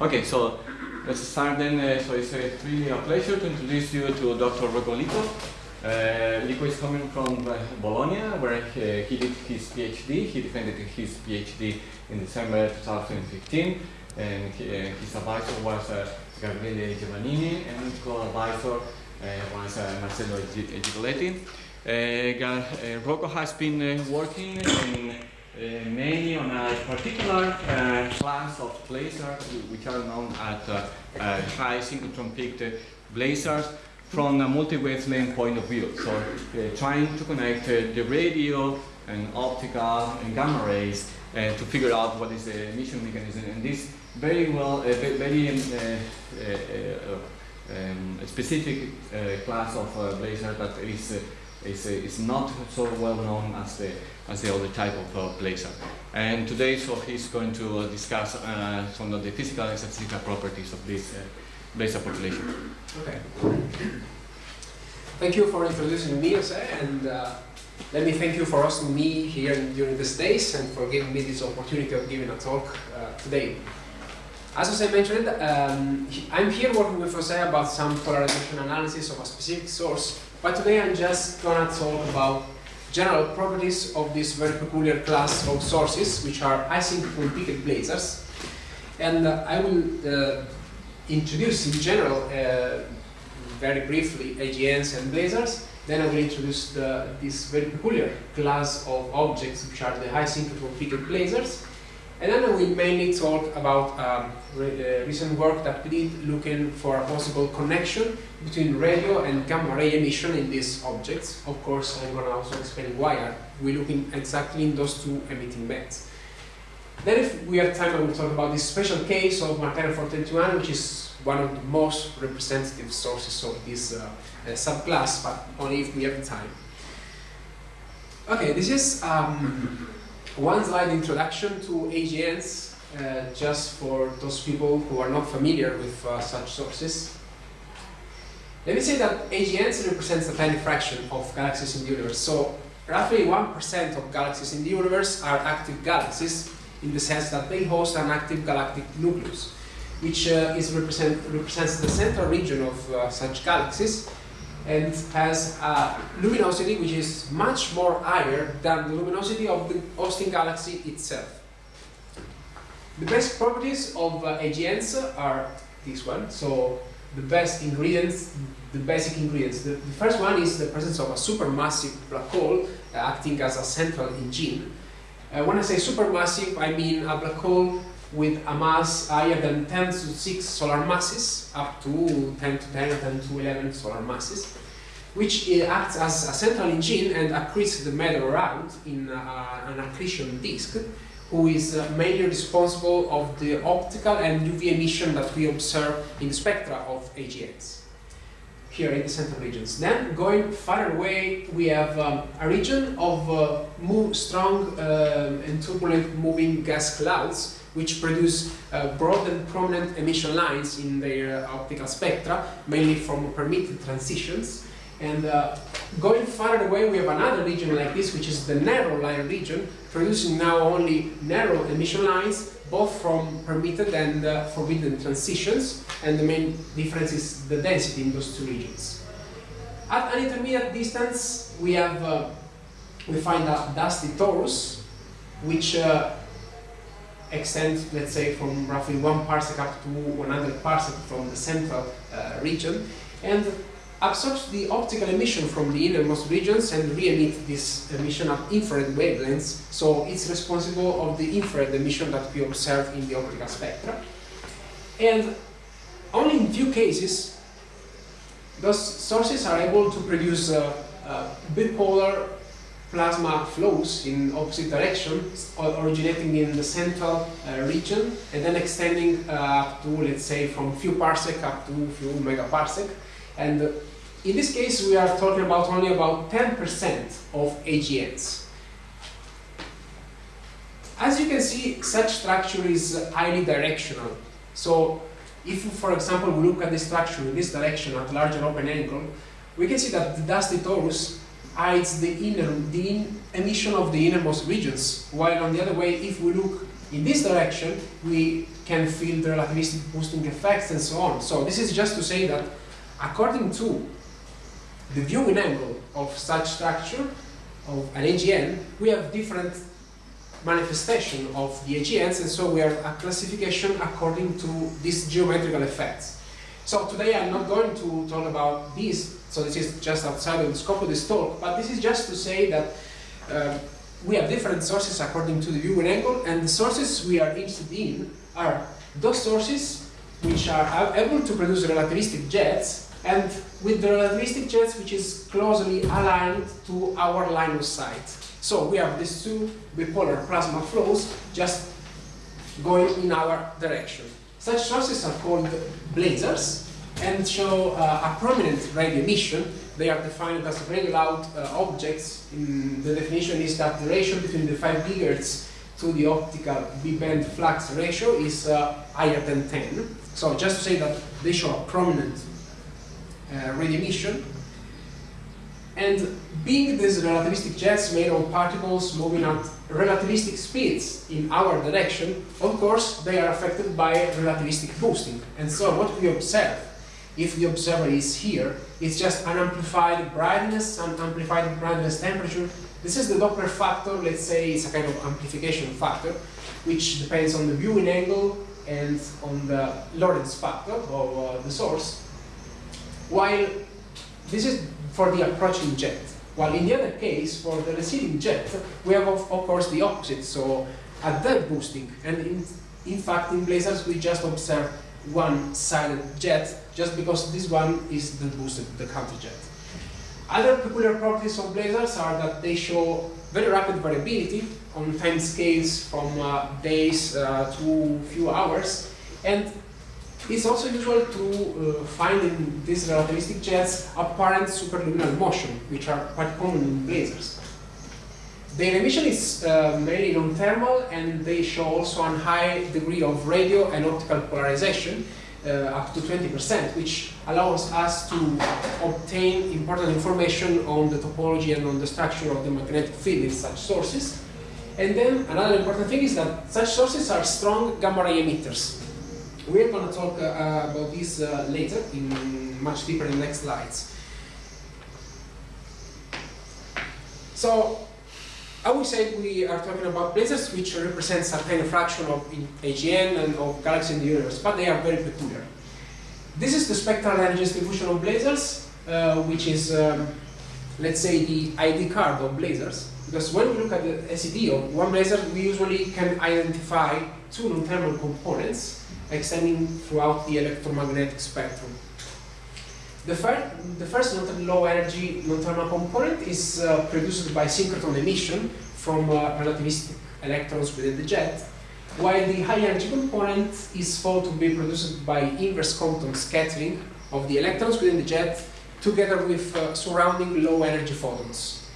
Okay, so let's start then. Uh, so it's a really a pleasure to introduce you to Dr. Rocco Lico. Uh, Lico is coming from uh, Bologna, where he, he did his PhD. He defended his PhD in December 2015, and he, uh, his advisor was uh, Gabriele Giovannini, and co-advisor uh, was uh, Marcello Gi- Giroletti. Uh, uh, Rocco has been uh, working in uh, mainly on a particular uh, class of blazars which are known as uh, uh, high synchrotron peaked uh, blazars from a multi-wavelength point of view. So uh, trying to connect uh, the radio and optical and gamma rays uh, to figure out what is the emission mechanism and this very well, uh, very um, uh, uh, uh, um, specific uh, class of uh, blazar that is, uh, is not so well known as the as the other type of uh, blazar. And today, so he's going to uh, discuss uh, some of the physical and statistical properties of this uh, blazar population. Okay. Thank you for introducing me, Jose, and let me thank you for hosting me here during these days and for giving me this opportunity of giving a talk today. As Jose mentioned, um, I'm here working with Jose about some polarization analysis of a specific source, but today I'm just gonna talk about general properties of this very peculiar class of sources, which are asynchrotron peaked blazars. And uh, I will uh, introduce in general, uh, very briefly, AGNs and blazars. Then I will introduce the, this very peculiar class of objects, which are the high synchrotron peaked blazars. And then we mainly talk about um, re- uh, recent work that we did looking for a possible connection between radio and gamma ray emission in these objects. Of course, I'm going to also explain why we're looking exactly in those two emitting bands. Then if we have time, I will talk about this special case of Markarian 421, which is one of the most representative sources of this uh, uh, subclass, but only if we have time. Okay, this is um, one slide introduction to AGNs, uh, just for those people who are not familiar with uh, such sources. Let me say that AGNs represents a tiny fraction of galaxies in the universe. So roughly 1% of galaxies in the universe are active galaxies in the sense that they host an active galactic nucleus, which uh, is represent, represents the central region of uh, such galaxies and has a luminosity which is much more higher than the luminosity of the hosting galaxy itself. The best properties of uh, AGNs are this one. So the best ingredients, the basic ingredients. The, the first one is the presence of a supermassive black hole uh, acting as a central engine. Uh, when I say supermassive, I mean a black hole with a mass higher than 10 to 6 solar masses, up to 10 to 10 or 10 to 11 solar masses, which uh, acts as a central engine and accretes the matter around in uh, an accretion disk, who is uh, mainly responsible of the optical and UV emission that we observe in the spectra of AGNs here in the central regions. Then, going far away, we have um, a region of uh, strong um, and turbulent moving gas clouds, which produce uh, broad and prominent emission lines in their uh, optical spectra, mainly from permitted transitions. And uh, going farther away, we have another region like this, which is the narrow line region, producing now only narrow emission lines, both from permitted and uh, forbidden transitions, and the main difference is the density in those two regions. At an intermediate distance, we have uh, we find a dusty torus, which uh, extends, let's say, from roughly one parsec up to 100 parsec from the central uh, region, and absorbs the optical emission from the innermost regions and re-emit this emission at infrared wavelengths. So it's responsible of the infrared emission that we observe in the optical spectra. And only in few cases, those sources are able to produce uh, uh, bipolar plasma flows in opposite directions, o- originating in the central uh, region and then extending uh, up to, let's say, from few parsec up to few megaparsec. And in this case, we are talking about only about 10% of AGNs. As you can see, such structure is highly directional. So if, for example, we look at the structure in this direction at larger open angle, we can see that the dusty torus hides the inner, the in emission of the innermost regions, while on the other way, if we look in this direction, we can feel the relativistic boosting effects and so on. So this is just to say that according to the viewing angle of such structure, of an AGN, we have different manifestation of the AGNs, and so we have a classification according to these geometrical effects. So today I'm not going to talk about this, so this is just outside of the scope of this talk, but this is just to say that uh, we have different sources according to the viewing angle, and the sources we are interested in are those sources which are able to produce relativistic jets, and with the relativistic jets which is closely aligned to our line of sight. So we have these two bipolar plasma flows just going in our direction. Such sources are called blazars and show uh, a prominent radio emission. They are defined as radio loud uh, objects. In the definition is that the ratio between the 5 gigahertz to the optical B-band flux ratio is uh, higher than 10. So just to say that they show a prominent radio emission. And being these relativistic jets made of particles moving at relativistic speeds in our direction, of course, they are affected by relativistic boosting. And so what we observe, if the observer is here, it's just an amplified brightness, an amplified brightness temperature. This is the Doppler factor, let's say it's a kind of amplification factor, which depends on the viewing angle and on the Lorentz factor of uh, the source. While this is for the approaching jet. While in the other case, for the receding jet, we have of, of course the opposite, so a deboosting. And in, in fact, in blazars, we just observe one silent jet, just because this one is the boosted, the counter jet. Other peculiar properties of blazars are that they show very rapid variability on time scales from uh, days uh, to few hours, and it's also usual to uh, find in these relativistic jets apparent superluminal motion, which are quite common in blazars. Their emission is uh, mainly non-thermal, and they show also a high degree of radio and optical polarization, uh, up to 20%, which allows us to obtain important information on the topology and on the structure of the magnetic field in such sources. And then another important thing is that such sources are strong gamma ray emitters. We're going to talk uh, about this uh, later, in much deeper in the next slides. So, I would say we are talking about blazars which represents a tiny fraction of AGN and of galaxies in the universe, but they are very peculiar. This is the spectral energy distribution of blazars, uh, which is, um, let's say, the ID card of blazars. Because when we look at the SED of one blazar, we usually can identify two non-thermal components extending throughout the electromagnetic spectrum. The, fir the first low energy non-thermal component is uh, produced by synchrotron emission from uh, relativistic electrons within the jet, while the high energy component is thought to be produced by inverse Compton scattering of the electrons within the jet together with uh, surrounding low energy photons.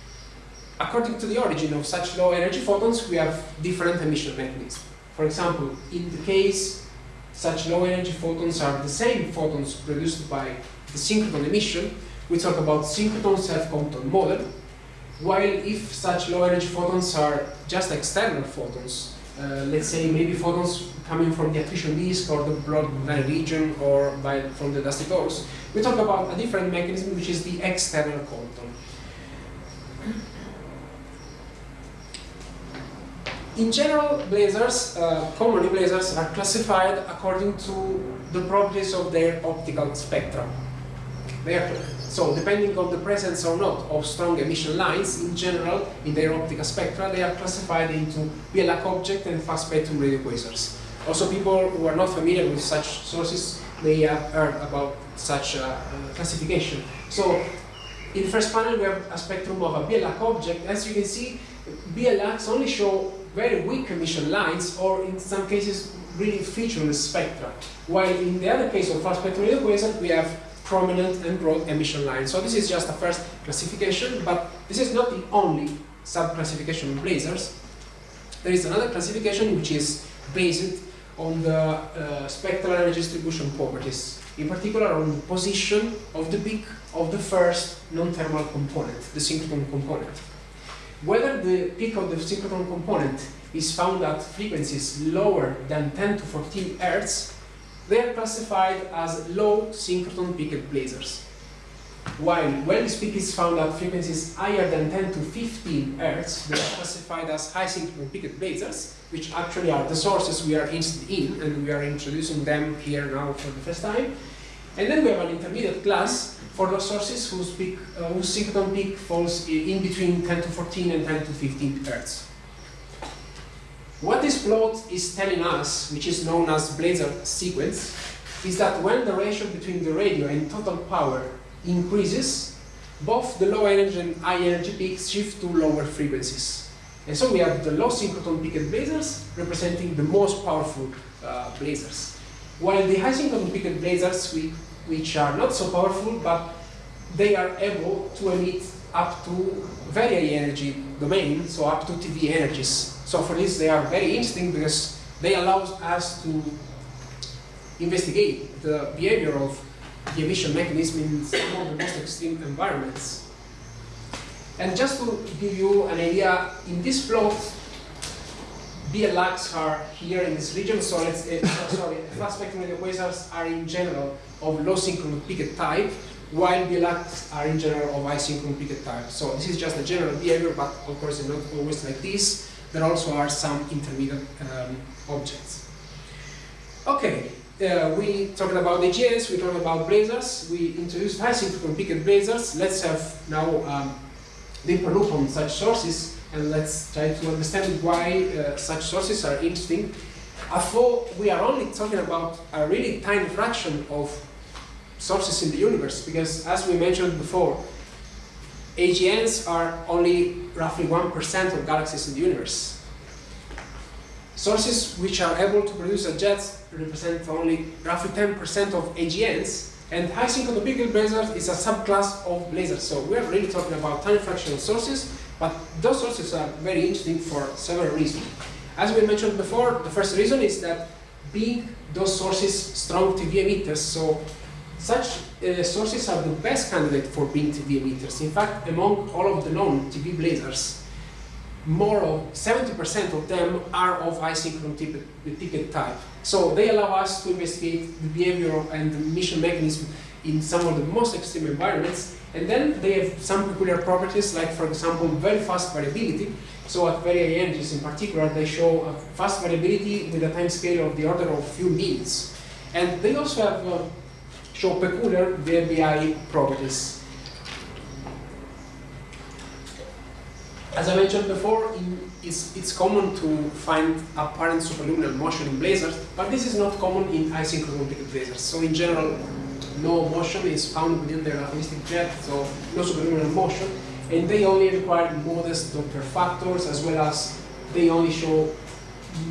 According to the origin of such low energy photons, we have different emission mechanisms. For example, in the case such low energy photons are the same photons produced by the synchrotron emission. We talk about synchrotron self-Compton model. While if such low energy photons are just external photons, uh, let's say maybe photons coming from the accretion disk or the blood region or by, from the dusty torus, we talk about a different mechanism which is the external Compton. In general, blazars, uh, commonly blazars, are classified according to the properties of their optical spectra. They so, depending on the presence or not of strong emission lines, in general, in their optical spectra, they are classified into BL Lac object and flat spectrum radio quasars. Also, people who are not familiar with such sources may have heard about such uh, classification. So, in the first panel, we have a spectrum of a BL Lac object. As you can see, BL Lacs only show very weak emission lines or in some cases really featureless spectra. While in the other case of flat spectrum radio quasar, we have prominent and broad emission lines. So this is just a first classification, but this is not the only sub-classification of blazars. There is another classification which is based on the uh, spectral energy distribution properties, in particular on the position of the peak of the first non-thermal component, the synchrotron component. whether the peak of the synchrotron component is found at frequencies lower than 10 to 14 Hz, they are classified as low synchrotron peaked blazars. While when this peak is found at frequencies higher than 10 to 15 Hz, they are classified as high synchrotron peaked blazars, which actually are the sources we are interested in, and we are introducing them here now for the first time. And then we have an intermediate class for those sources whose, peak, uh, whose synchrotron peak falls in between 10 to 14 and 10 to 15 Hz. What this plot is telling us, which is known as blazar sequence, is that when the ratio between the radio and total power increases, both the low energy and high energy peaks shift to lower frequencies. And so we have the low synchrotron peaked blazars representing the most powerful uh, blazars. While the high synchrotron peaked blazars, we, which are not so powerful, but they are able to emit up to very high energy domain, so up to TeV energies. So for this, they are very interesting because they allow us to investigate the behavior of the emission mechanism in some of the most extreme environments. And just to give you an idea, in this plot, BL Lacs are here in this region, so let's, uh, sorry, flat spectrum radio quasars are in general of low synchrotron peaked type, while BL Lacs are in general of high synchrotron peaked type. So this is just a general behavior, but of course it's not always like this. There also are some intermediate um, objects. Okay, uh, we talked about AGNs, we talked about blazars, we introduced high synchrotron peaked blazars. Let's have now um, deeper look on such sources and let's try to understand why uh, such sources are interesting. Although we are only talking about a really tiny fraction of sources in the universe, because as we mentioned before, AGNs are only roughly 1% of galaxies in the universe. Sources which are able to produce a jet represent only roughly 10% of AGNs, and high peaked blazars is a subclass of blazars. So we're really talking about tiny fractional sources, but those sources are very interesting for several reasons. As we mentioned before, the first reason is that being those sources strong TeV emitters, so such uh, sources are the best candidate for being TeV emitters. In fact, among all of the known TeV blazars, more of 70% of them are of high synchrotron peaked type. So they allow us to investigate the behavior and the emission mechanism in some of the most extreme environments. And then they have some peculiar properties, like for example, very fast variability. So at very high energies in particular, they show a fast variability with a time scale of the order of few minutes. And they also have uh, show peculiar VLBI properties. As I mentioned before, in, it's, it's, common to find apparent superluminal motion in blazars, but this is not common in isynchronous blazars. So in general, no motion is found within the relativistic jet, so no superluminal motion, and they only require modest Doppler factors, as well as they only show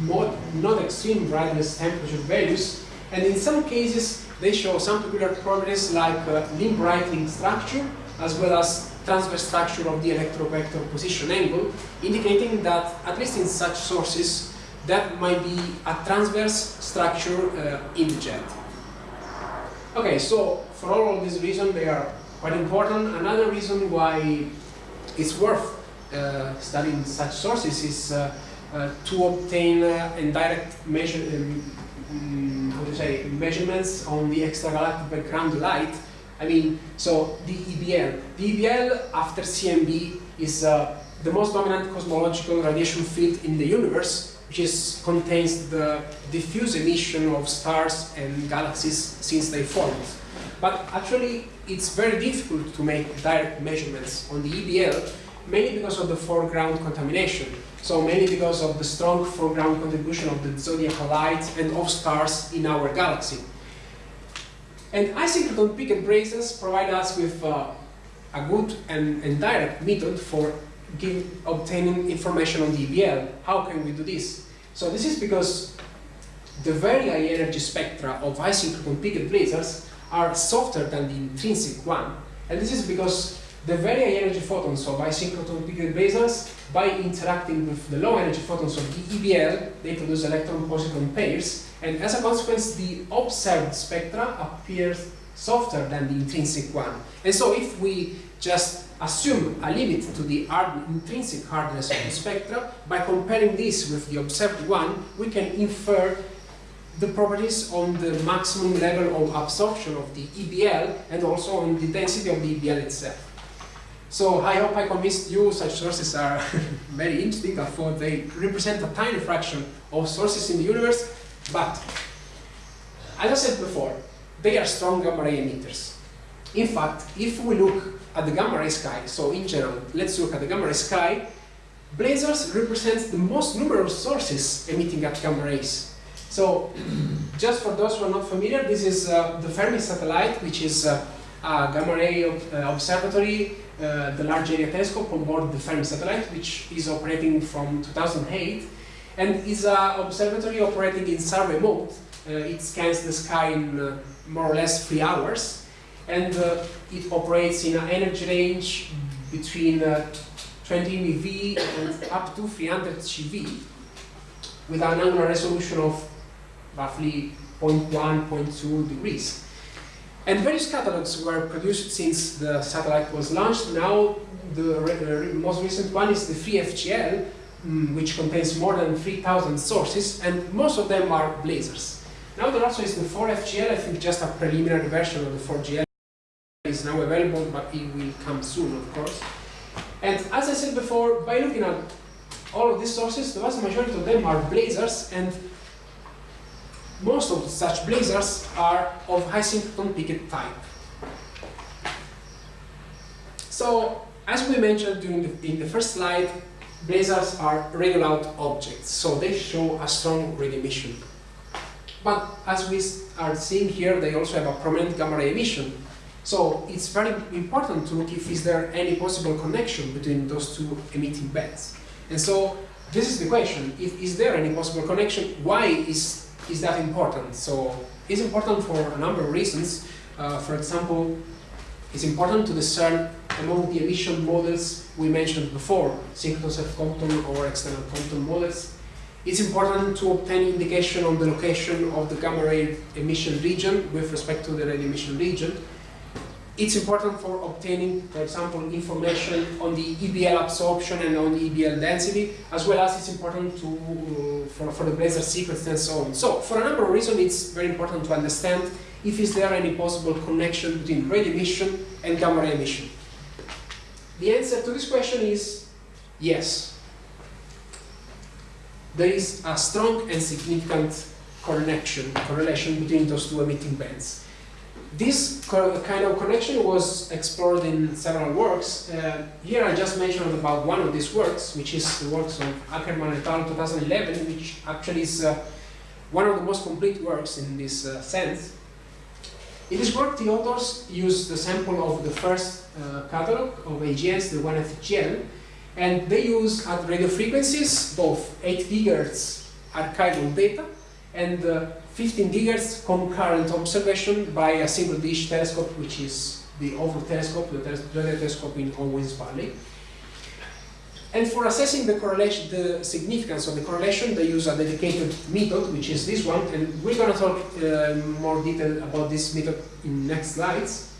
not extreme brightness temperature values, and in some cases, they show some peculiar properties like uh, limb brightening structure, as well as transverse structure of the electrovector position angle, indicating that, at least in such sources, that might be a transverse structure uh, in the jet. Okay, so for all of these reasons, they are quite important. Another reason why it's worth uh, studying such sources is uh, uh to obtain uh, indirect measure, um, how to say, measurements on the extragalactic background light I mean, so the EBL. The EBL after CMB is uh, the most dominant cosmological radiation field in the universe, which is, contains the diffuse emission of stars and galaxies since they formed. But actually, it's very difficult to make direct measurements on the EBL, mainly because of the foreground contamination. So mainly because of the strong foreground contribution of the zodiacal light and of stars in our galaxy. And isynchrotron peaked blazars provide us with uh, a good and, and, direct method for give, obtaining information on the EBL. How can we do this? So this is because the very high energy spectra of isynchrotron peaked blazars are softer than the intrinsic one. And this is because the very high energy photons of isynchrotron peaked blazars, by interacting with the low energy photons of the EBL, they produce electron-positron pairs, and as a consequence, the observed spectra appears softer than the intrinsic one. And so if we just assume a limit to the hard, intrinsic hardness of the spectra. By comparing this with the observed one, we can infer the properties on the maximum level of absorption of the EBL and also on the density of the EBL itself. So I hope I convinced you such sources are very interesting, I thought they represent a tiny fraction of sources in the universe, but as I said before, they are strong gamma ray emitters. In fact, if we look at the gamma ray sky, so in general, let's look at the gamma ray sky, blazars represent the most numerous sources emitting at gamma rays. So, just for those who are not familiar, this is uh, the Fermi satellite, which is uh, a gamma ray uh, observatory the Large Area Telescope on board the Fermi satellite, which is operating from 2008, and is an observatory operating in survey mode. Uh, it scans the sky in uh, more or less three hours, and uh, it operates in an energy range between uh, 20 MeV and up to 300 GeV, with an angular resolution of roughly 0.1, 0.2 degrees. And various catalogs were produced since the satellite was launched. Now, the re most recent one is the 3FGL, um, which contains more than 3,000 sources, and most of them are blazars. Now there also is the 4FGL, I think just a preliminary version of the 4GL is now available, but it will come soon, of course. And as I said before, by looking at all of these sources, the vast majority of them are blazars, and most of such blazars are of high synchrotron peaked type. So, as we mentioned the, in the first slide, blazars are regular objects, so they show a strong radio emission. But as we are seeing here, they also have a prominent gamma ray emission. So it's very important to look if is there any possible connection between those two emitting bands. And so this is the question, is there any possible connection, why is is that important? So it's important for a number of reasons. Uh, for example, it's important to discern among the emission models we mentioned before, synchrotron self-Compton or external Compton models. It's important to obtain indication on the location of the gamma ray emission region with respect to the radio emission region. It's important for obtaining, for example, information on the EBL absorption and on the EBL density, as well as it's important to, uh, for, for the blazar sequence and so on. So, for a number of reasons, it's very important to understand if is there any possible connection between radio emission and gamma ray emission. The answer to this question is yes. There is a strong and significant connection, correlation between those two emitting bands. This kind of connection was explored in several works. Uh, here I just mentioned about one of these works, which is the works of Ackermann et al. 2011, which actually is uh, one of the most complete works in this uh, sense. In this work, the authors used the sample of the first uh, catalog of AGNs, the 1FGL, and they use at radio frequencies both 8 gigahertz archival data and uh, 15 gigahertz concurrent observation by a single dish telescope, which is the OVRO telescope, the radio telescope in Owens Valley. And for assessing the correlation, the significance of the correlation, they use a dedicated method, which is this one, and we're going to talk uh, more detail about this method in next slides.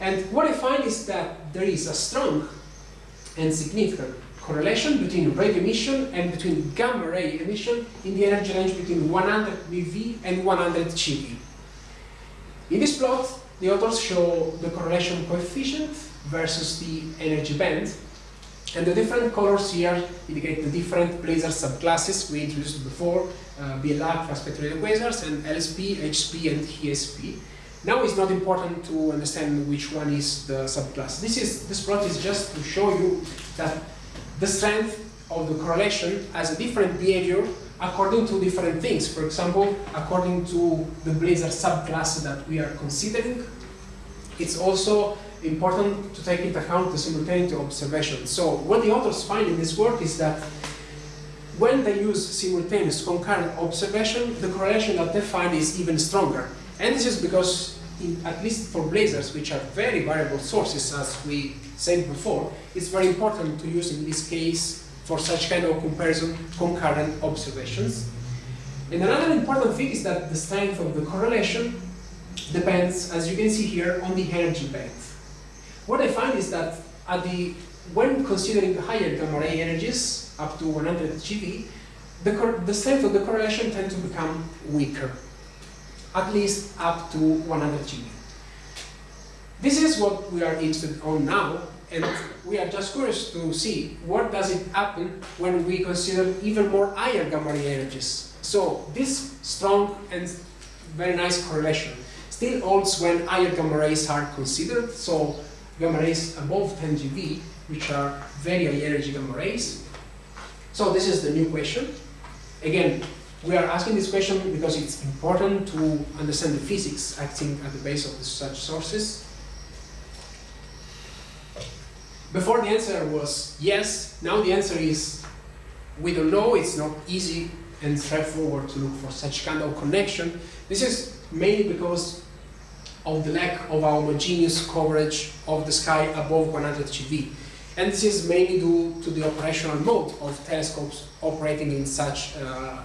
And what I find is that there is a strong and significant correlation between radio emission and between gamma ray emission in the energy range between 100 MeV and 100 GeV. In this plot, the authors show the correlation coefficient versus the energy band, and the different colors here indicate the different blazar subclasses we introduced before, uh, BLR, fast spectral quasars, and LSP, HSP, and ISP. Now it's not important to understand which one is the subclass. This is this plot is just to show you that the strength of the correlation has a different behavior according to different things. For example, according to the blazar subclass that we are considering, it's also important to take into account the simultaneity observation. So what the authors find in this work is that when they use simultaneous concurrent observation, the correlation that they find is even stronger. And this is because, in, at least for blazars, which are very variable sources, as we said before, it's very important to use in this case for such kind of comparison concurrent observations. And another important thing is that the strength of the correlation depends, as you can see here, on the energy band. What I find is that at the when considering higher gamma ray energies up to 100 GeV, the, the strength of the correlation tends to become weaker, at least up to 100 GeV. This is what we are interested on now, and we are just curious to see what does it happen when we consider even more higher gamma ray energies. So this strong and very nice correlation still holds when higher gamma rays are considered. So gamma rays above 10 GeV, which are very high energy gamma rays. So this is the new question. Again, we are asking this question because it's important to understand the physics acting at the base of such sources. Before the answer was yes, now the answer is we don't know, it's not easy and straightforward to look for such kind of connection. This is mainly because of the lack of our homogeneous coverage of the sky above 100 GeV. And this is mainly due to the operational mode of telescopes operating in such uh,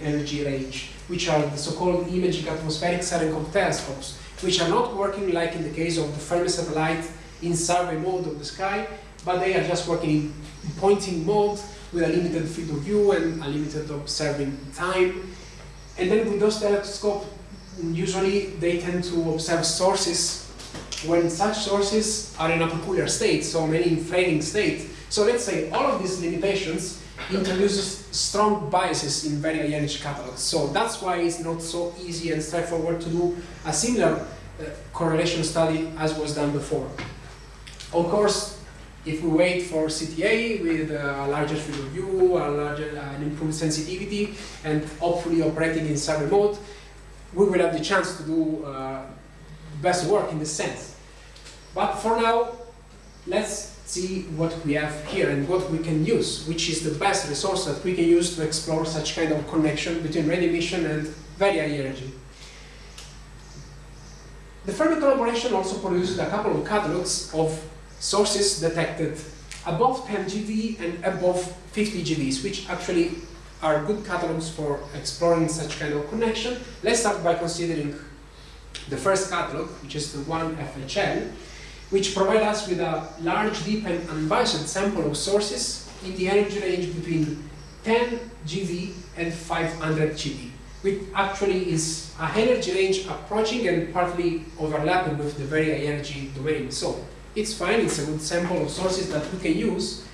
energy range, which are the so-called imaging atmospheric Cherenkov telescopes, which are not working like in the case of the Fermi satellite in survey mode of the sky, but they are just working in pointing mode with a limited field of view and a limited observing time. And then with those telescopes, usually they tend to observe sources when such sources are in a peculiar state, so many inflating state. So let's say all of these limitations introduces strong biases in very high energy catalogs. So that's why it's not so easy and straightforward to do a similar uh, correlation study as was done before. Of course, if we wait for CTA with a larger field of view, a larger, uh, an improved sensitivity, and hopefully operating in survey mode, we will have the chance to do uh, best work in this sense. But for now, let's see what we have here and what we can use, which is the best resource that we can use to explore such kind of connection between radio emission and very high energy. The Fermi collaboration also produced a couple of catalogs of sources detected above 10 GeV and above 50 GeVs, which actually are good catalogs for exploring such kind of connection. Let's start by considering the first catalog, which is the one FHL, which provide us with a large, deep, and unbiased sample of sources in the energy range between 10 GeV and 500 GeV, which actually is a energy range approaching and partly overlapping with the very high energy domain. So it's fine, it's a good sample of sources that we can use.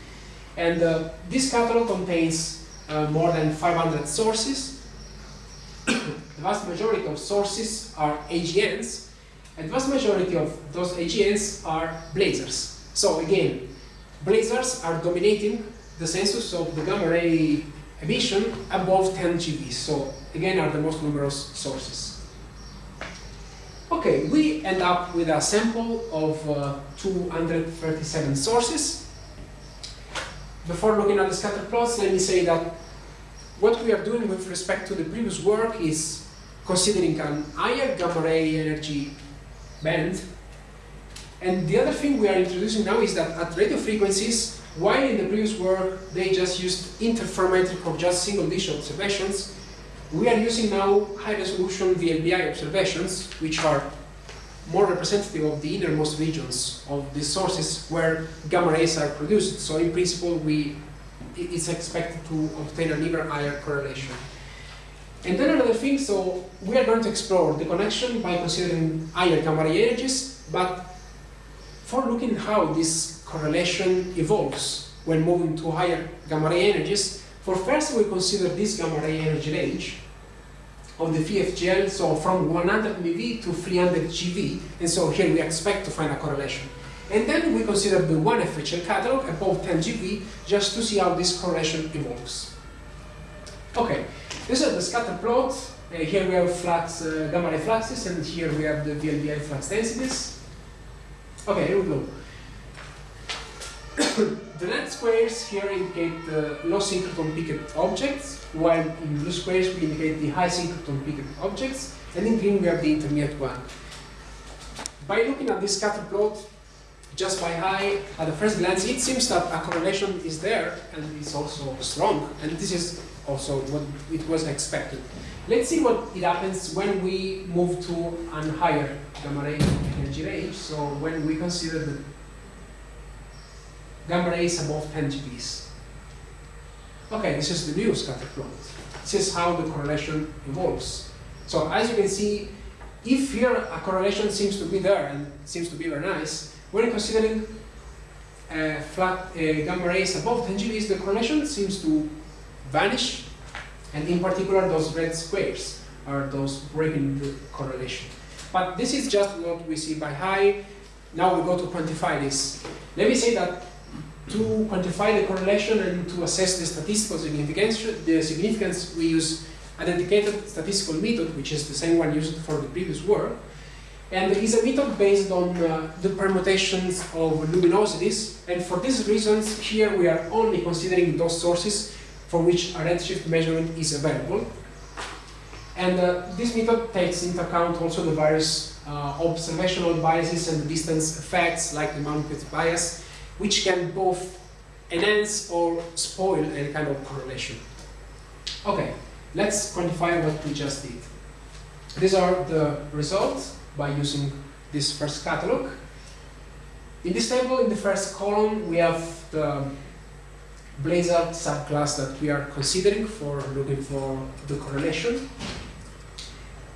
And uh, this catalog contains uh, more than 500 sources. the vast majority of sources are AGNs, and the vast majority of those AGNs are blazars. So again, blazars are dominating the census of the gamma ray emission above 10 GeV. So again, are the most numerous sources. Okay, we end up with a sample of uh, 237 sources. Before looking at the scatter plots, let me say that what we are doing with respect to the previous work is considering an higher gamma ray energy band. And the other thing we are introducing now is that at radio frequencies, while in the previous work they just used interferometric or just single dish observations, we are using now high-resolution VLBI observations, which are more representative of the innermost regions of the sources where gamma rays are produced. So in principle, we it's expected to obtain an even higher correlation. And then another thing, so we are going to explore the connection by considering higher gamma ray energies, but for looking how this correlation evolves when moving to higher gamma ray energies, for first, we consider this gamma ray energy range of the 3FGL, so from 100 MeV to 300 GeV, and so here we expect to find a correlation. And then we consider the one FHL catalog above 10 GeV just to see how this correlation evolves. Okay, this is the scatter plot. Uh, here we have flux, uh, gamma ray fluxes, and here we have the VLBI flux densities. Okay, here we go. the red squares here indicate the low synchrotron peaked objects, while in blue squares we indicate the high synchrotron peaked objects, and in green we have the intermediate one. By looking at this scatter plot, just by eye, at the first glance, it seems that a correlation is there, and it's also strong, and this is also what it was expected. Let's see what it happens when we move to a higher gamma ray energy range, so when we consider the gamma rays above 10 GeVs. Okay, this is the new scatter plot. This is how the correlation evolves. So as you can see, if here a correlation seems to be there and seems to be very nice, when considering uh, flat uh, gamma rays above 10 GeVs, the correlation seems to vanish, and in particular those red squares are those breaking the correlation. But this is just what we see by high. Now we go to quantify this. Let me say that to quantify the correlation and to assess the statistical significance, the significance we use a dedicated statistical method, which is the same one used for the previous work. And is a method based on uh, the permutations of luminosities. And for these reasons, here we are only considering those sources for which a redshift measurement is available. And uh, this method takes into account also the various uh, observational biases and distance effects, like the Malmquist bias, which can both enhance or spoil any kind of correlation. Okay, let's quantify what we just did. These are the results by using this first catalog. In this table, in the first column, we have the Blazar subclass that we are considering for looking for the correlation.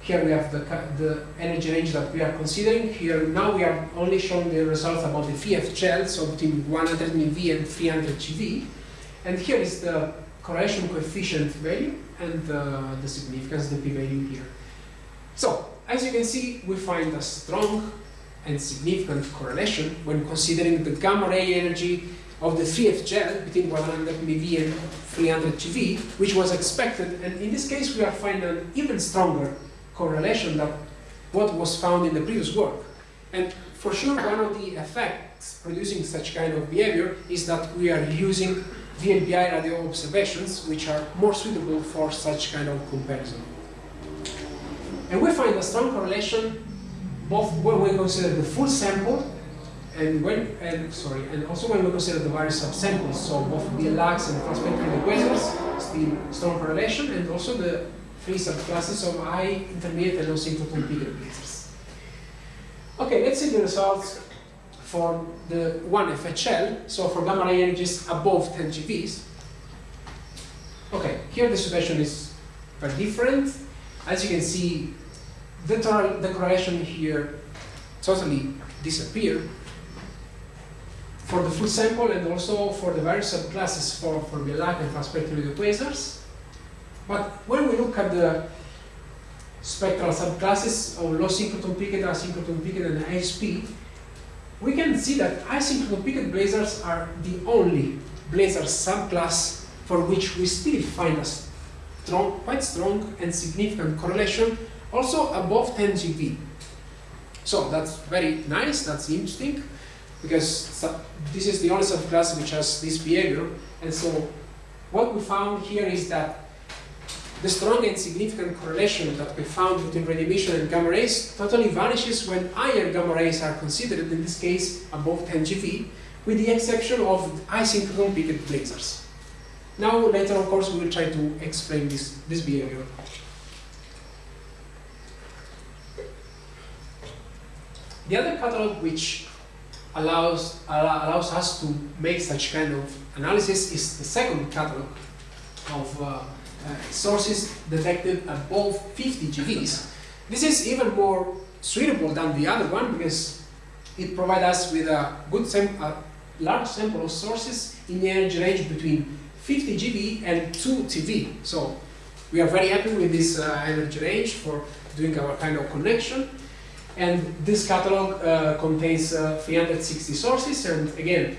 Here we have the, the energy range that we are considering. Here now we are only showing the results about the 3FGL, so between 100 MeV and 300 GeV. And here is the correlation coefficient value and uh, the significance, the p-value here. So, as you can see, we find a strong and significant correlation when considering the gamma ray energy of the 3FGL between 100 MeV and 300 GeV, which was expected. And in this case, we are finding an even stronger correlation than what was found in the previous work. And for sure, one of the effects producing such kind of behavior is that we are using VLBI radio observations, which are more suitable for such kind of comparison. And we find a strong correlation both when we consider the full sample and when and sorry, and also when we consider the various subsamples, so both BL Lacs and fast spectrum equations, still strong correlation, and also the three subclasses of high, intermediate, and low synchrotron lasers. Okay, let's see the results for the one FHL, so for gamma ray energies above 10 GeVs. Okay, here the situation is very different. As you can see, the, the correlation here totally disappeared for the full sample and also for the various subclasses for, for BL Lac and fast quasars. But when we look at the spectral subclasses of low synchrotron peaked, asynchrotron peaked, and ISP, we can see that asynchrotron peaked blazars are the only blazar subclass for which we still find a strong, quite strong and significant correlation, also above 10 GeV. So that's very nice, that's interesting, because this is the only subclass which has this behavior. And so what we found here is that the strong and significant correlation that we found between radio emission and gamma rays totally vanishes when higher gamma rays are considered, in this case above 10 GeV, with the exception of asynchrotron peaked blazars. Now, later, of course, we will try to explain this, this behavior. The other catalog which allows, allows us to make such kind of analysis is the second catalog of uh, sources detected above 50 GeVs. This is even more suitable than the other one because it provides us with a good a large sample of sources in the energy range between 50 GeV and 2 TeV. So we are very happy with this uh, energy range for doing our kind of connection. And this catalog uh, contains uh, 360 sources, and again,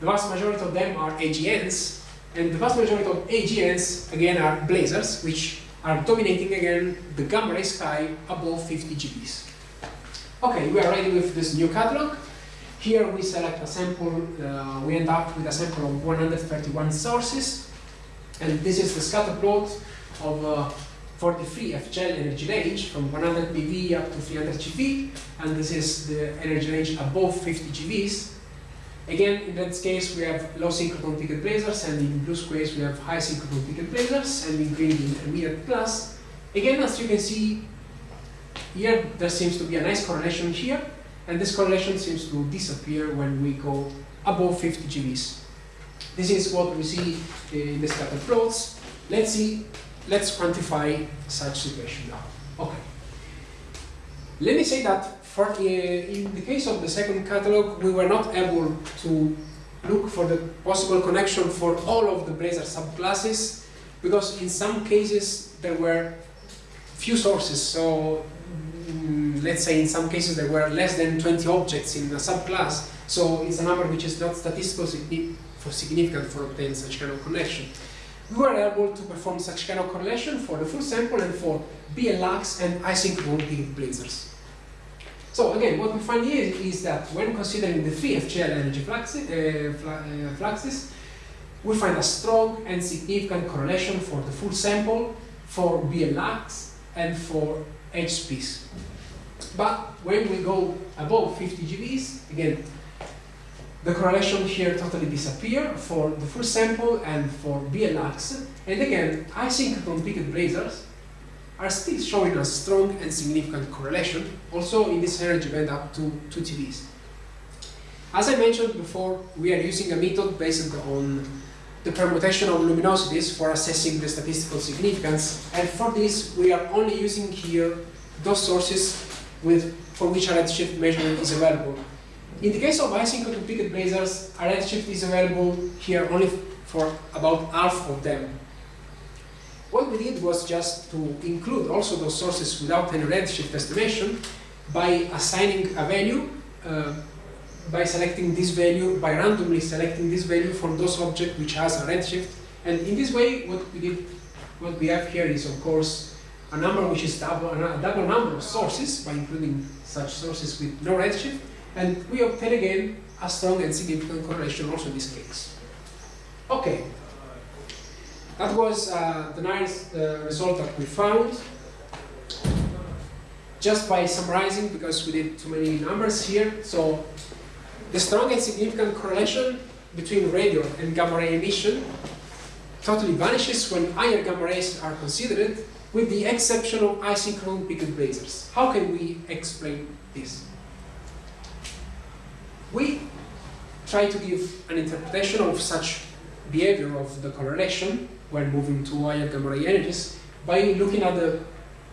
the vast majority of them are AGNs, and the vast majority of AGNs, again, are blazars, which are dominating again the gamma ray sky above 50 GeVs. Okay, we are ready with this new catalog. Here we select a sample, uh, we end up with a sample of 131 sources, and this is the scatter plot of uh, 43 FGel energy range from 100 MeV up to 300 GeV, and this is the energy range above 50 GeVs. Again, in that case, we have low synchrotron peaked blazars, and in blue squares, we have high synchrotron peaked blazars, and in green, the intermediate class. Again, as you can see, here there seems to be a nice correlation here, and this correlation seems to disappear when we go above 50 GeVs. This is what we see in the scatter plots. Let's see, let's quantify such situation now. Okay. Let me say that for, in the case of the second catalog, we were not able to look for the possible connection for all of the Blazar subclasses because in some cases there were few sources. So mm, let's say in some cases there were less than 20 objects in a subclass. So it's a number which is not statistically for significant for obtaining such kind of connection. We were able to perform such kind of correlation for the full sample and for BL Lacs and high synchrotron blazars. So again, what we find here is that when considering the 3FGL energy fluxes, uh, uh, fluxes, we find a strong and significant correlation for the full sample, for BL Lacs, and for HSPs. But when we go above 50 GeVs, again, the correlation here totally disappear for the full sample and for BL Lacs. And again, high synchrotron peaked blazars are still showing a strong and significant correlation, also in this energy band up to 2 TeVs. As I mentioned before, we are using a method based on the permutation of luminosities for assessing the statistical significance, and for this we are only using here those sources with, for which a redshift measurement is available. In the case of high synchrotron peaked blazars, a redshift is available here only for about half of them. What we did was just to include also those sources without any redshift estimation by assigning a value, uh, by selecting this value, by randomly selecting this value from those objects which has a redshift. And in this way, what we did, what we have here is of course a number which is double, a double number of sources by including such sources with no redshift, and we obtain again a strong and significant correlation also in this case. Okay, that was uh, the nice uh, result that we found. Just by summarizing, because we did too many numbers here, so the strong and significant correlation between radio and gamma ray emission totally vanishes when higher gamma rays are considered, with the exception of high synchrotron peaked blazars. How can we explain this? We try to give an interpretation of such behavior of the correlation when moving to higher gamma energies by looking at the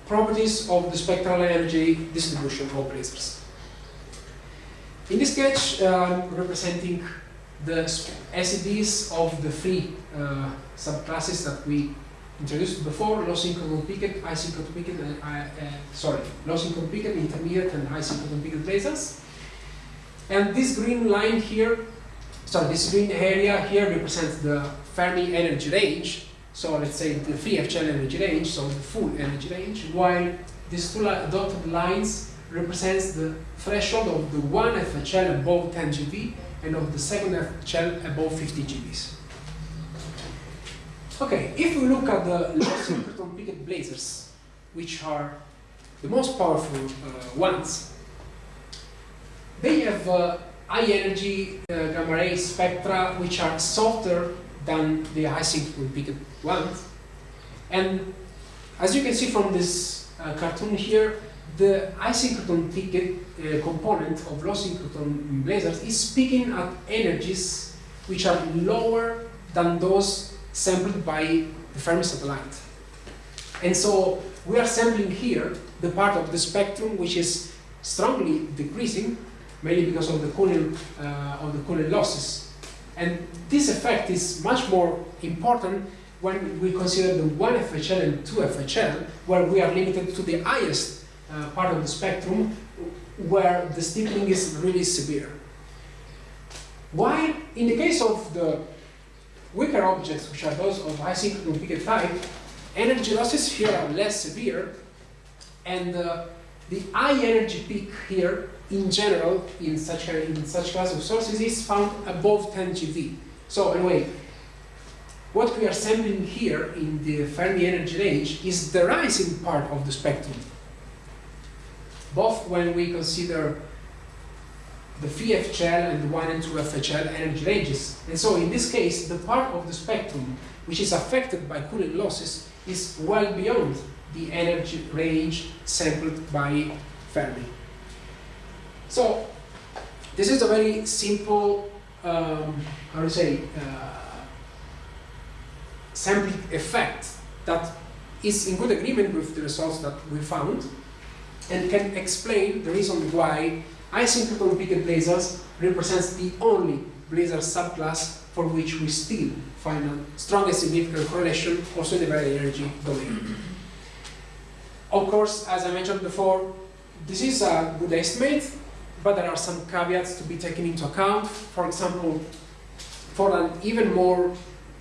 properties of the spectral energy distribution of blazars. In this sketch, um, representing the SEDs of the three uh, subclasses that we introduced before, low synchrotron peaked, high synchrotron peaked, uh, uh, sorry, low synchrotron peaked, intermediate, and high synchrotron peaked blazars. And this green line here, sorry, this green area here represents the Fermi energy range so let's say the 3FGL energy range, so the full energy range, while these two dotted lines represents the threshold of the one FHL above 10 GeV and of the second FHL above 50 GeVs. Okay, if we look at the low synchrotron peaked blazars, which are the most powerful uh, ones, they have uh, high energy uh, gamma ray spectra which are softer than the high synchrotron ones. And as you can see from this uh, cartoon here, the high synchrotron peaked uh, component of low synchrotron blazars is peaking at energies which are lower than those sampled by the Fermi satellite. And so we are sampling here the part of the spectrum which is strongly decreasing, mainly because of the cooling, uh, of the cooling losses. And this effect is much more important when we consider the 1 FHL and 2 FHL, where we are limited to the highest uh, part of the spectrum, where the steepening is really severe. While in the case of the weaker objects, which are those of high synchrotron peak type, energy losses here are less severe, and uh, the high energy peak here, in general, in such, a, in such class of sources, is found above 10 GeV. So anyway, what we are sampling here in the Fermi energy range is the rising part of the spectrum. Both when we consider the phi FHL and the 1 and 2 FHL energy ranges. And so in this case, the part of the spectrum which is affected by cooling losses is well beyond the energy range sampled by Fermi. So this is a very simple, um, how to say, uh, sampling effect that is in good agreement with the results that we found and can explain the reason why high synchrotron peaked blazars represents the only blazar subclass for which we still find a strong and significant correlation also in the very energy domain. Of course, as I mentioned before, this is a good estimate, but there are some caveats to be taken into account. For example, for an even more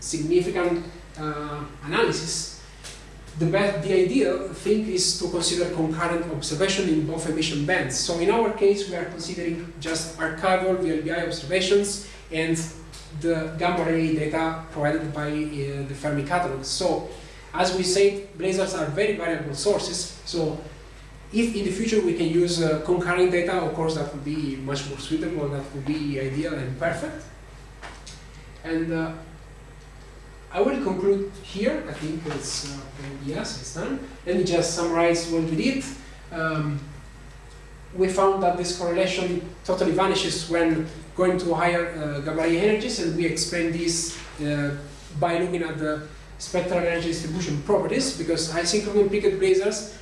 significant uh, analysis, the, best, the ideal thing is to consider concurrent observation in both emission bands. So in our case, we are considering just archival VLBI observations and the gamma ray data provided by uh, the Fermi catalog. So as we said, blazars are very variable sources. So if in the future we can use uh, concurrent data, of course that would be much more suitable, that would be ideal and perfect. And uh, I will conclude here. I think it's, uh, yes, it's done. Let me just summarize what we did. Um, we found that this correlation totally vanishes when going to higher uh, gamma ray energies, and we explain this uh, by looking at the spectral energy distribution properties, because high synchrotron peaked blazars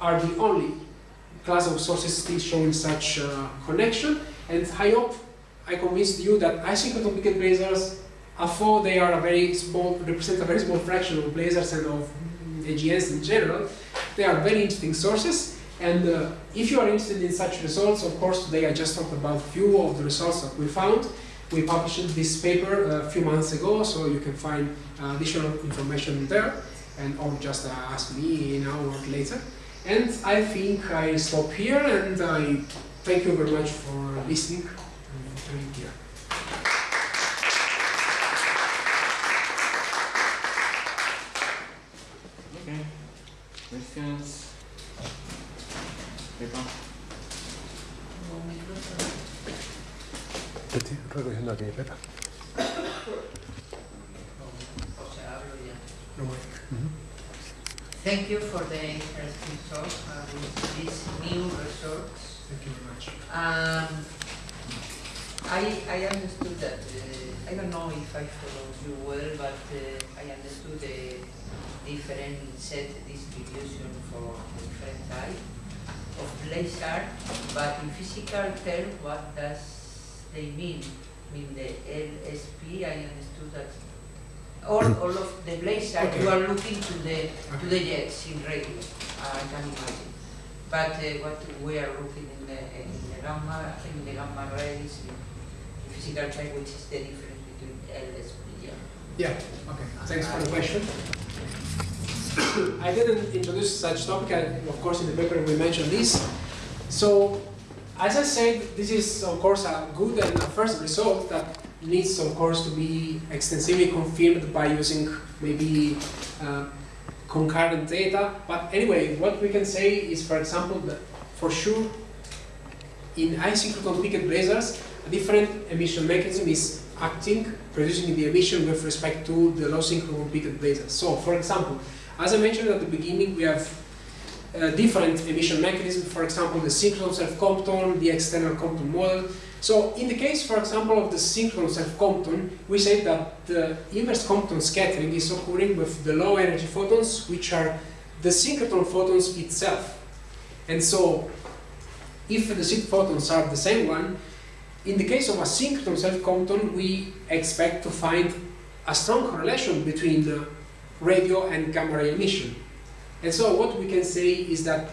are the only class of sources still showing such uh, connection. And I hope I convinced you that high synchrotron peaked blazars, although they are a very small, represent a very small fraction of blazars and of AGNs in general, they are very interesting sources. And uh, if you are interested in such results, of course, today I just talked about a few of the results that we found. We published this paper a few months ago, so you can find uh, additional information there, and or just uh, ask me an hour later. And I think I stop here, and I thank you very much for listening and being here. Okay. Questions? Pepa? Estoy recogiendo aquí, Pepa. O sea, hablo ya. No more. Thank you for the interesting talk uh, with these new results. Thank you very much. Um, I, I understood that, uh, I don't know if I followed you well, but uh, I understood the different set distribution for different type of blazar, but in physical term, what does they mean? I mean, the LSP, I understood that all, all of the blazar, Okay. you are looking to the, to the jets in radio, I can imagine. But uh, what we are looking in the, in the gamma, in the gamma rays, in physical type, which is the difference between LSP, yeah. Yeah, okay. Thanks for the question. I didn't introduce such topic, I- of course in the paper we mentioned this. So, as I said, this is of course a good and a first result that needs of course to be extensively confirmed by using maybe uh, concurrent data. But anyway, what we can say is, for example, that for sure in peaked blazars, a different emission mechanism is acting, producing the emission with respect to the low synchrotron peaked blazars. So, for example, as I mentioned at the beginning, we have uh, different emission mechanisms, for example, the synchrotron self-Compton, the external Compton model. So, in the case, for example, of the synchrotron self-Compton, we say that the inverse Compton scattering is occurring with the low energy photons, which are the synchrotron photons itself. And so, if the seed photons are the same one, in the case of a synchrotron self-Compton, we expect to find a strong correlation between the radio and gamma ray emission. And so what we can say is that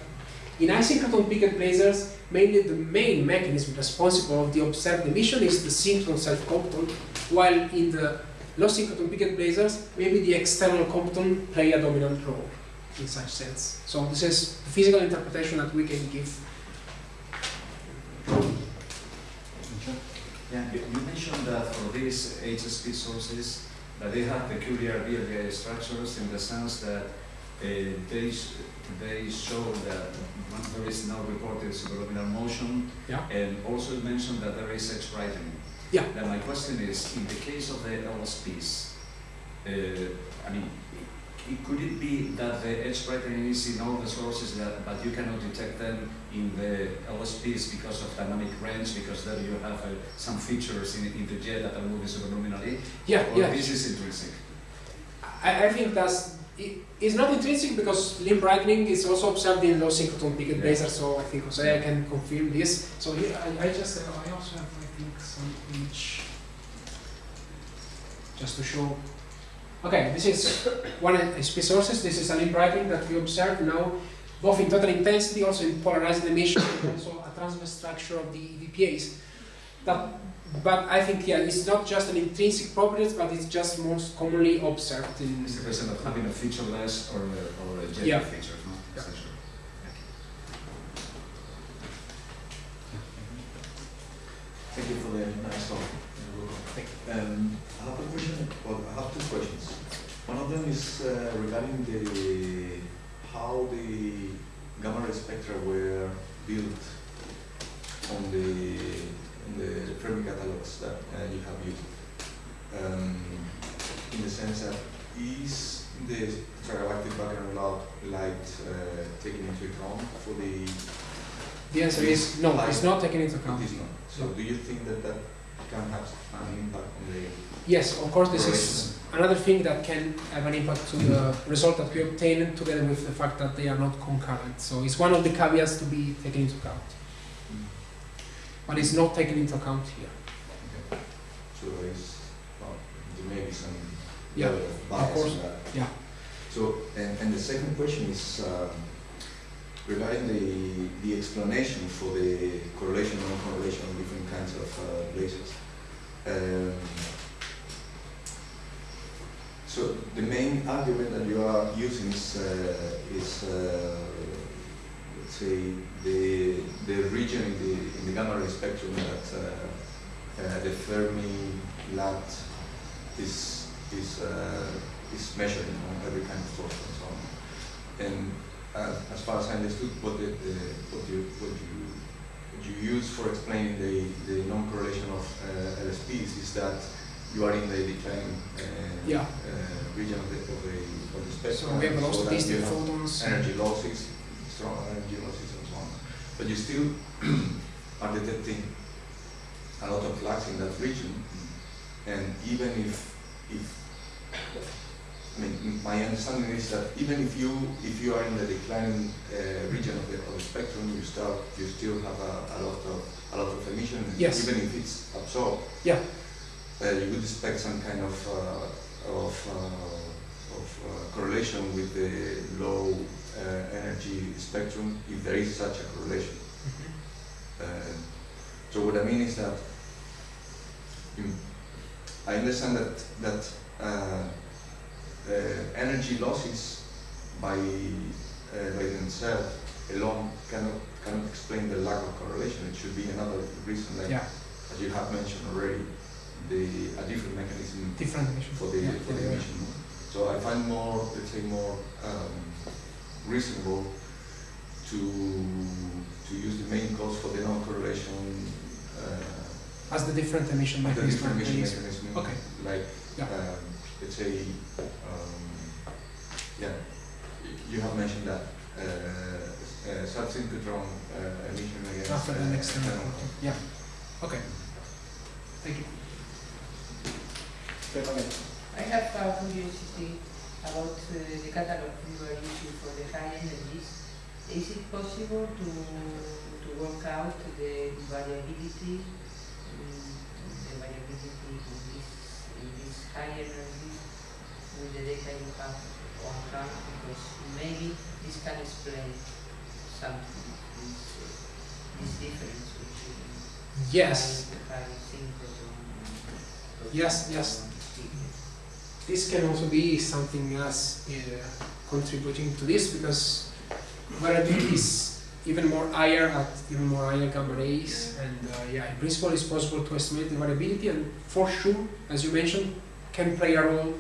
in high synchrotron peaked blazars, mainly the main mechanism responsible of the observed emission is the synchrotron self-Compton, while in the low synchrotron peaked blazars, maybe the external Compton play a dominant role in such sense. So this is the physical interpretation that we can give Yeah, you mentioned that for these HSP sources, that they have peculiar VLBI structures in the sense that they, they show that there is no reported superluminal motion, Yeah. and also mentioned that there is X brightening. Yeah. Then my question is, in the case of the LSPs, uh, I mean, it- could it be that the edge brightening is in all the sources that, but you cannot detect them in the LSPs because of dynamic range, because there you have uh, some features in, in the jet that are moving superluminally? Yeah, Or yeah. this is intrinsic? I, I think that's it, it's not intrinsic because limb brightening is also observed in low synchrotron peaked Yeah. blazars, so I think Jose I can confirm this. So here I, I just uh, I also have I think some image just to show. Okay, this is one SP sources. This is a limb brightening that we observe now, both in total intensity, also in polarized emission, and also a transverse structure of the VPAs. That but I think yeah, it's not just an intrinsic property, but it's just most commonly observed in. It's the question of having a featureless or a, or a jet Yeah. feature, no? Yeah. Essentially. Thank you for the nice talk. Um, I have a question, well, I have two questions. One of them is uh, regarding the, how the gamma ray spectra were built on the, on the Fermi catalogs that uh, you have used. Um, in the sense that is the extragalactic background light uh, taken into account for the The answer is no, it's not taken into account. It is not. So do you think that that can have an impact on the Yes, of course, this is another thing that can have an impact to the result that we obtain together with the fact that they are not concurrent. So it's one of the caveats to be taken into account. But it's not taken into account here. So there is, well, there may be some Yeah, of bias course, in that. yeah. So, and, and the second question is um, regarding the, the explanation for the correlation and non-correlation of different kinds of uh, blazars. Um, so the main argument that you are using is, uh, is uh, say, the, the region in the, in the gamma ray spectrum that uh, uh, the Fermi LAT is, is, uh, is measuring on every kind of source and so on. And uh, as far as I understood, what, the, the, what, you, what, you, what you use for explaining the, the non-correlation of uh, LSPs is that you are in the declining uh, Yeah. uh, region of the, of the, of the spectrum. So we have low so that statistic photons. energy losses, strong and so on. But you still are detecting a lot of flux in that region, and even if, if, I mean, my understanding is that even if you, if you are in the declining uh, region of the, of the spectrum, you start, you still have a, a lot of, a lot of emission, Yes. even if it's absorbed, Yeah. uh, you would expect some kind of, uh, of, uh, of uh, correlation with the low uh, energy spectrum, if there is such a correlation. Uh, so what I mean is that I understand that that uh, uh, energy losses by uh, by themselves alone cannot cannot explain the lack of correlation. It should be another reason, like Yeah, as you have mentioned already, the a different mechanism different for the Yeah, for the emission. So I find more, let's say, more um, reasonable to to use the main cause for the non-correlation. Uh, As the different emission the mechanism. different emission is- mechanism, Okay. like Yeah. um, let's say, um, yeah, you have mentioned that uh, uh, subsynchrotron uh, emission against After the uh, next time. external. Yeah. Okay. Thank you. I have a curiosity about uh, the catalog we are using for the high energies. Is it possible to, to work out the variability, um, the variability in this, in this high energies with the data you have on hand? Because maybe this can explain something, this, uh, this difference between Yes. high, high synchrotron Yes, yes. This can also be something else uh, contributing to this because variability is even more higher at even more higher gamma rays and uh, yeah in principle it's possible to estimate the variability and for sure as you mentioned can play a role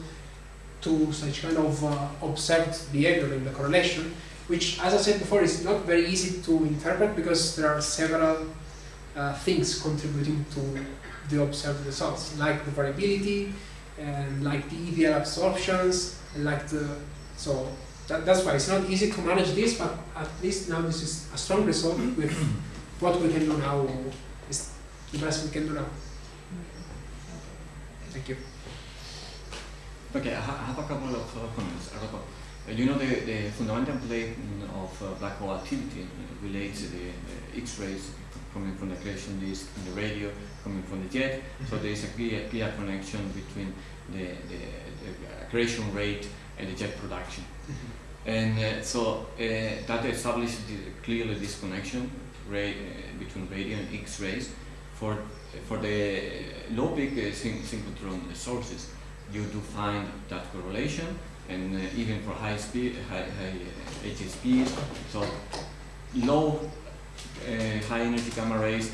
to such kind of uh, observed behavior in the correlation which as I said before is not very easy to interpret because there are several uh, things contributing to the observed results like the variability and like the ideal absorptions and like the So that, that's why it's not easy to manage this, but at least now this is a strong result with what we can do now. Is the best we can do now. Thank you. Okay, I ha- I have a couple of uh, comments. Uh, you know the, the fundamental plane of uh, black hole activity uh, relates to the uh, X-rays coming from the accretion disk and the radio coming from the jet. So there is a clear, clear connection between the, the, the accretion rate and the jet production. And uh, so uh, that established the- clearly this connection ray, uh, between radio and X-rays. For, for the low peak uh, syn- synchrotron sources, you do find that correlation, and uh, even for high speed, high, high uh, HSPs, so low uh, high energy gamma rays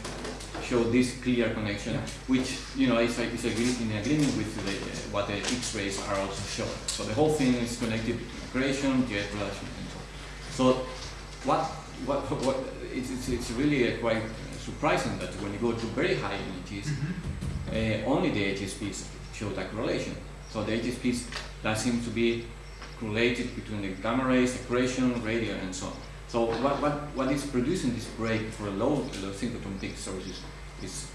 show this clear connection, Yeah. which you know is, is in agreement with the, uh, what the X-rays are also showing. So the whole thing is connected to creation, jet production, and so. on. So what what what it's it's, really uh, quite uh, surprising that when you go to very high energies, uh, only the HSPs show that correlation. So the HSPs that seem to be correlated between the gamma rays, accretion, radio, and so on. So what, what, what is producing this break for low, low synchrotron peak sources is,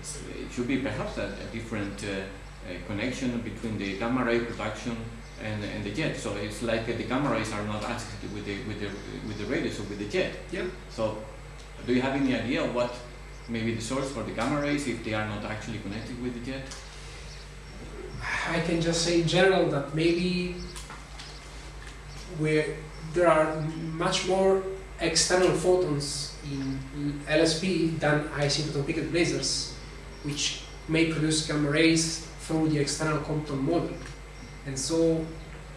is it should be perhaps a, a different uh, uh, connection between the gamma ray production and, and the jet. So it's like uh, the gamma rays are not associated with the with the with the radio, so with the jet. Yeah. So do you have any idea what maybe the source for the gamma rays if they are not actually connected with the jet? I can just say in general that maybe where there are much more external photons in LSP than high synchrotron peaked blazars, which may produce gamma rays through the external Compton model. And so,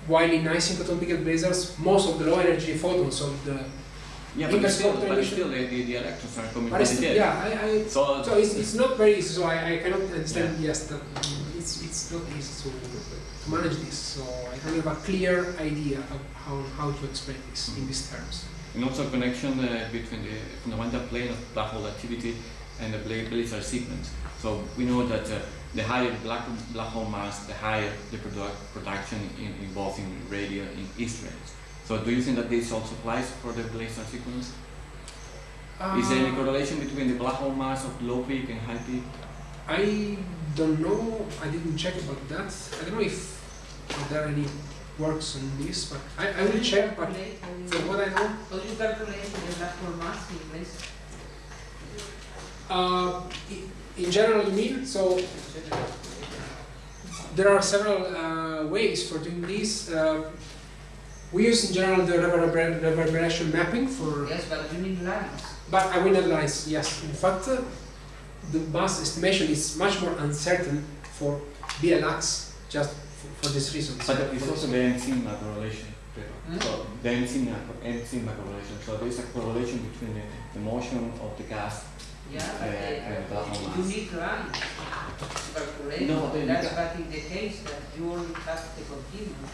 while in high synchrotron peaked blazars, most of the low energy photons of the Yeah, but still, but still the, the, the electrons are coming from the yeah, I, I So, So it's, it's not very easy, so I, I cannot understand, yes, that mm, it's, it's not easy to manage this, so I don't have a clear idea of how, how to explain this in these terms. and also connection uh, between the fundamental plane of black hole activity and the Bla- blazar sequence. So we know that uh, the higher black, black hole mass, the higher the produ- production in, in both in radio and X-rays. So do you think that this also applies for the blazar sequence? Is there any Uh, correlation between the black hole mass of low peak and high peak? I don't know, I didn't check about that, I don't know if are there any works on this, but I, I will check, but from what I know, How you calculate black hole mass in place? uh, in general you mean, so there are several uh, ways for doing this. Uh, we use in general the reverber- reverberation mapping for, Yes, but you need lines. but I will not lies, yes. In fact, uh, the mass estimation is much more uncertain for BL Lacs just for, for this reason. But it's also the M sigma correlation. Hmm? So the M sigma, M sigma correlation. So there's a correlation between the, the motion of the gas Yeah, Uh, but and uh, black hole you need lines to calculate. No, but That's ca- but in the case that you only have the continuum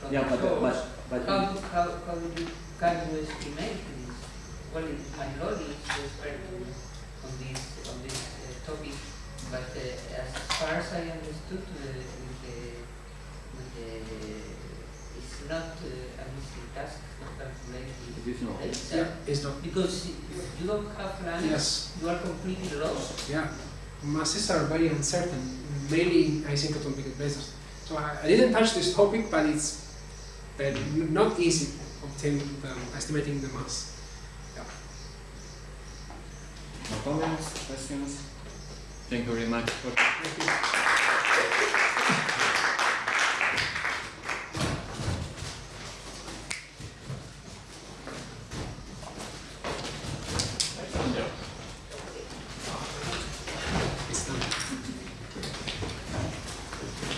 from Yeah, the but, source. but, but How, do- how, how do you, can you estimate this? Well, it- my knowledge is expert on this, on this uh, topic, but uh, as far as I understood, uh, with the, with the, it's not uh, an easy task to calculate It is not. the yeah, it's not. Because if you don't have lines, Yes, you are completely lost. yeah. Masses are very uncertain, mainly in high synchrotron peaked blazars. So I, I didn't touch this topic, but it's very, not easy obtaining the, estimating the mass. No comments, questions? Thank you very much.